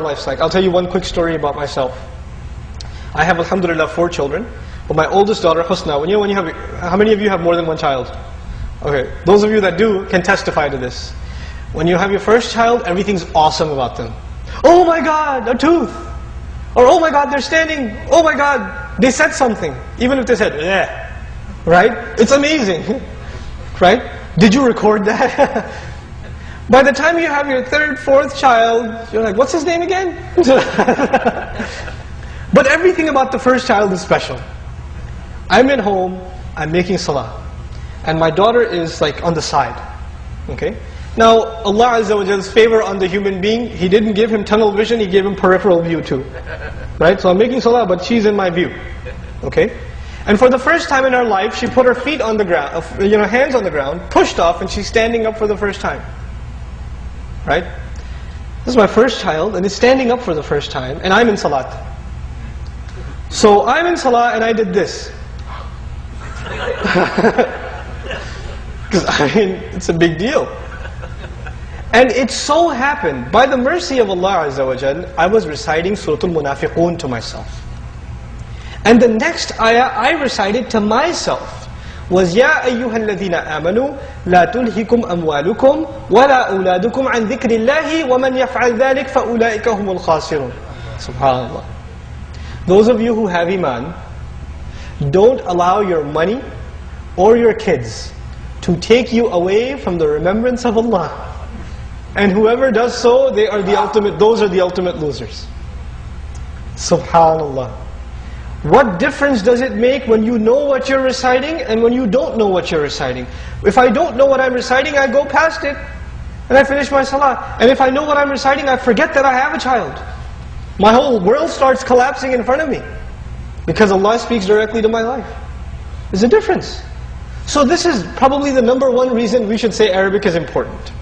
life's like. I'll tell you one quick story about myself. I have, alhamdulillah, four children. But my oldest daughter, Husna, when you when you have, how many of you have more than one child? Okay, those of you that do can testify to this. When you have your first child, everything's awesome about them. Oh my God, a tooth. Or oh my God, they're standing. Oh my God, they said something. Even if they said, yeah. Right? It's amazing. right? Did you record that? By the time you have your third, fourth child, you're like, what's his name again? but everything about the first child is special. I'm at home, I'm making salah. And my daughter is like on the side. Okay? Now, Allah Azza wa favor on the human being, He didn't give him tunnel vision, He gave him peripheral view too. Right? So I'm making salah, but she's in my view. Okay? And for the first time in her life, she put her feet on the ground, uh, you know, hands on the ground, pushed off, and she's standing up for the first time. Right? This is my first child, and it's standing up for the first time, and I'm in salat. So I'm in salah, and I did this. Because I mean, it's a big deal. And it so happened, by the mercy of Allah Azza wa Jal, I was reciting Surah Al-Munafiqun to myself. And the next ayah I recited to myself was ya ayyuhalladhina amanu la tulhikum amwalukum wa la auladukum an dhikrillahi wa man yaf'al dhalik fa ulaika humul khasirun. Subhanallah. Those of you who have iman, don't allow your money or your kids to take you away from the remembrance of Allah. And whoever does so, they are the ultimate, those are the ultimate losers. Subhanallah. What difference does it make when you know what you're reciting and when you don't know what you're reciting? If I don't know what I'm reciting, I go past it and I finish my salah. And if I know what I'm reciting, I forget that I have a child. My whole world starts collapsing in front of me because Allah speaks directly to my life. There's a difference. So this is probably the number one reason we should say Arabic is important.